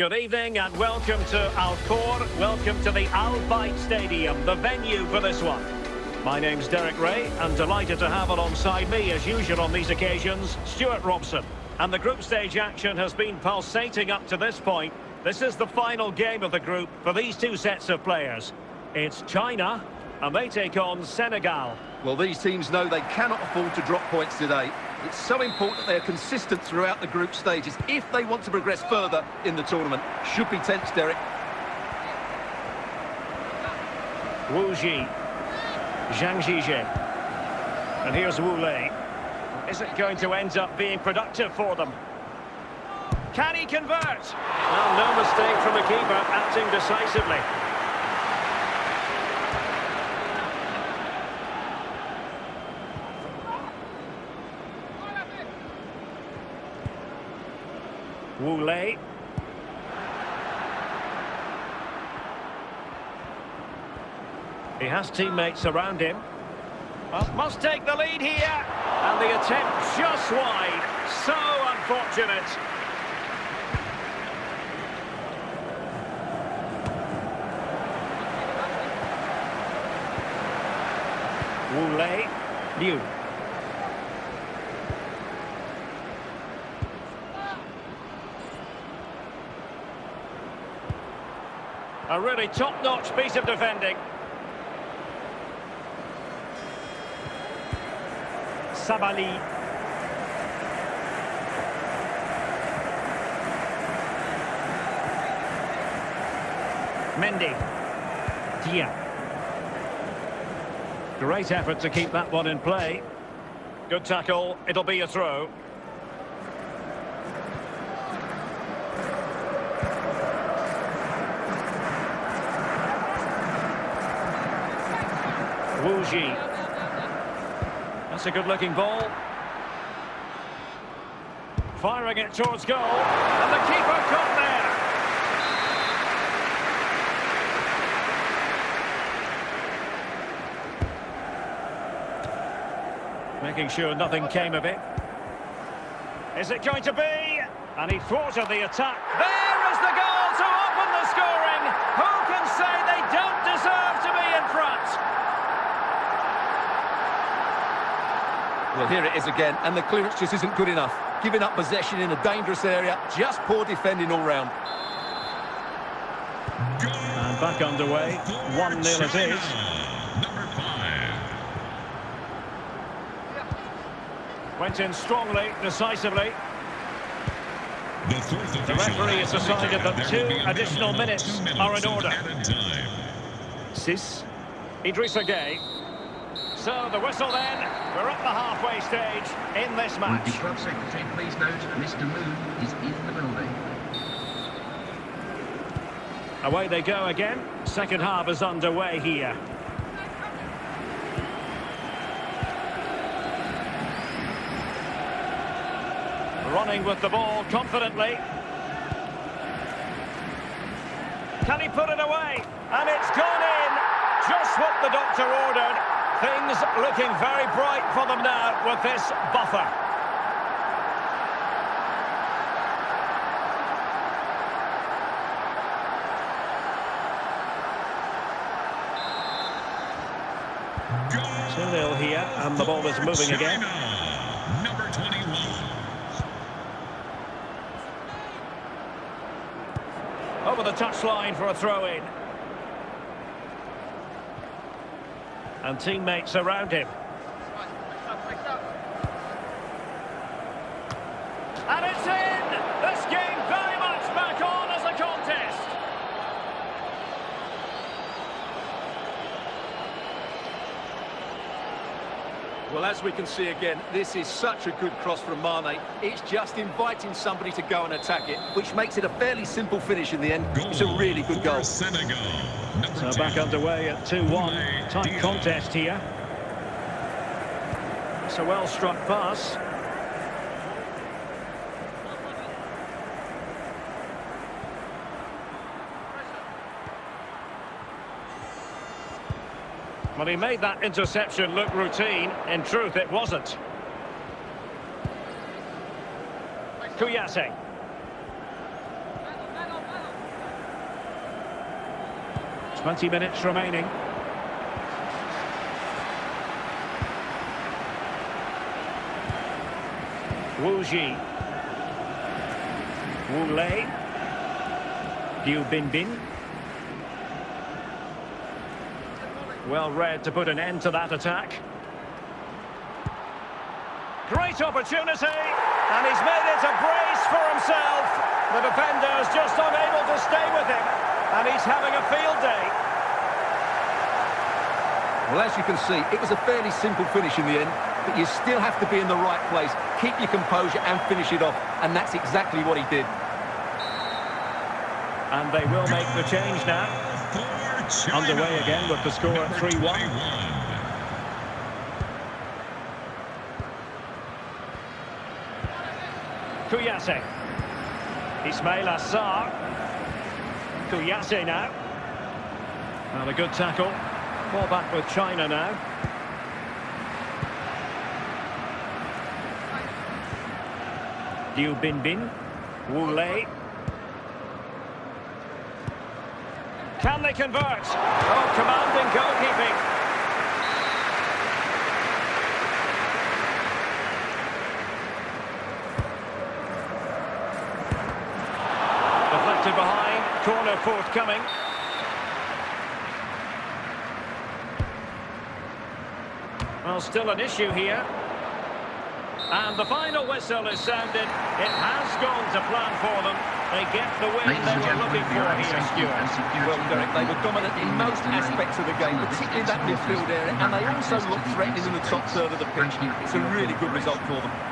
Good evening and welcome to Al Khor. Welcome to the Al Bayt Stadium, the venue for this one. My name's Derek Ray. I'm delighted to have alongside me, as usual on these occasions, Stuart Robson. And the group stage action has been pulsating up to this point. This is the final game of the group for these two sets of players. It's China, and they take on Senegal. Well, these teams know they cannot afford to drop points today. It's so important that they are consistent throughout the group stages if they want to progress further in the tournament. Should be tense, Derek. Wu Xi. Zhang Xizhe. And here's Wu Lei. Is it going to end up being productive for them? Can he convert? Well, no mistake from the keeper, acting decisively. Wu Lei. He has teammates around him. Well, must take the lead here. And the attempt just wide. So unfortunate. Wu Lei. Liu. A really top-notch piece of defending. Sabaly. Mendy. Dia. Great effort to keep that one in play. Good tackle. It'll be a throw. Wu Xi. That's a good-looking ball. Firing it towards goal. And the keeper caught there. Making sure nothing came of it. Is it going to be? And he thwarted the attack. There is the goal to open the scoring. Who can say they don't deserve to be in front? Well, here it is again, and the clearance just isn't good enough. Giving up possession in a dangerous area, just poor defending all round. And back underway, 1-0 it is. Number five. Went in strongly, decisively. The The referee has has decided that two will be a additional minimum of minutes are in order. Ciss. Idrissa Gueye. So the whistle then. We're at the halfway stage in this Would match. the club secretary please note Mr. Moon is in the building. Away they go again. Second half is underway here. Running with the ball confidently. Can he put it away? And it's gone in. Just what the doctor ordered. Things looking very bright for them now with this buffer. Goal 2-0 here, and the ball is for moving again. Number 21. Over the touchline for a throw-in. And teammates around him. And it's in! This game very much back on as a contest. Well, as we can see again, this is such a good cross from Mane. It's just inviting somebody to go and attack it, which makes it a fairly simple finish in the end. Goal It's a really good goal. Senegal. So back underway at 2-1. Tight contest here. It's a well-struck pass. Well, he made that interception look routine. In truth, it wasn't. Kouyaté. 20 minutes remaining. Wu Xi. Wu Lei. Liu Binbin. Well read to put an end to that attack. Great opportunity, and he's made it a brace for himself. The defender's just unable to stay with him, and he's having a field day. Well, as you can see, it was a fairly simple finish in the end, but you still have to be in the right place, keep your composure and finish it off, and that's exactly what he did. And they will make the change now. Underway again with the score at 3-1. 21. Kuyase. Ismaila Sarr. Kuyase now. And a good tackle. Ball back with China now. Liu Binbin. Wu Lei. Can they convert? Oh, commanding goalkeeping. Corner forthcoming. Well, still an issue here. And the final whistle is sounded. It has gone to plan for them. They get the win Ladies they were looking for for here, safety Stuart. Well, Derek, they were dominant in most aspects of the game, particularly that midfield area, and they also looked threatening in the top third of the pitch. It's a really good result for them.